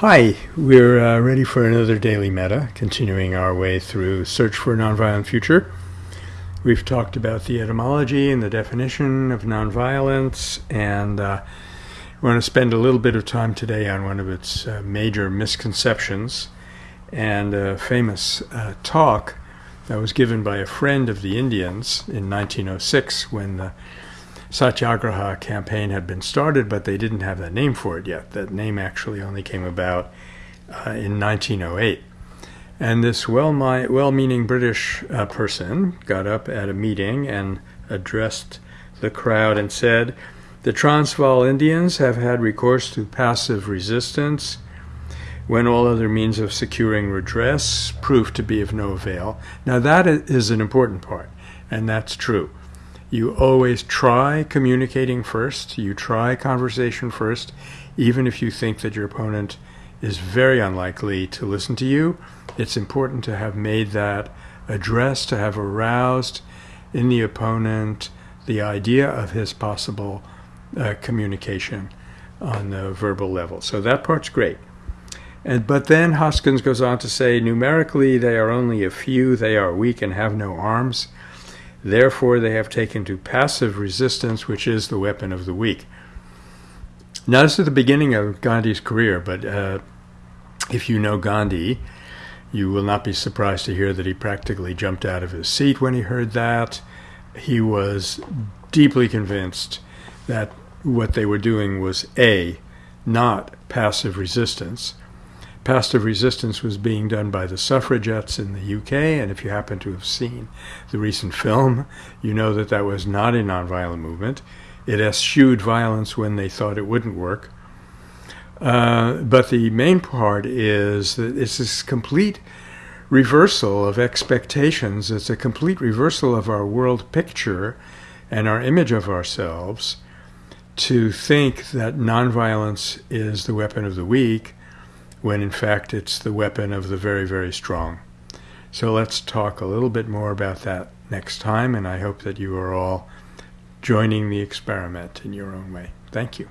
Hi, we're uh, ready for another daily metta, continuing our way through Search for a Nonviolent Future. We've talked about the etymology and the definition of nonviolence, and uh, we want to spend a little bit of time today on one of its uh, major misconceptions and a famous uh, talk that was given by a friend of the Indians in 1906 when the Satyagraha campaign had been started, but they didn't have that name for it yet. That name actually only came about uh, in 1908. And this well meaning British uh, person got up at a meeting and addressed the crowd and said, The Transvaal Indians have had recourse to passive resistance when all other means of securing redress proved to be of no avail. Now, that is an important part, and that's true. You always try communicating first, you try conversation first, even if you think that your opponent is very unlikely to listen to you. It's important to have made that address, to have aroused in the opponent the idea of his possible uh, communication on the verbal level. So that part's great. And, but then Hoskins goes on to say, numerically, they are only a few, they are weak and have no arms. Therefore, they have taken to passive resistance, which is the weapon of the weak. Now, this is the beginning of Gandhi's career, but uh, if you know Gandhi, you will not be surprised to hear that he practically jumped out of his seat when he heard that. He was deeply convinced that what they were doing was A, not passive resistance, passive resistance was being done by the suffragettes in the UK, and if you happen to have seen the recent film, you know that that was not a nonviolent movement. It eschewed violence when they thought it wouldn't work. Uh, but the main part is that it's this complete reversal of expectations. It's a complete reversal of our world picture and our image of ourselves to think that nonviolence is the weapon of the weak when in fact it's the weapon of the very, very strong. So let's talk a little bit more about that next time, and I hope that you are all joining the experiment in your own way. Thank you.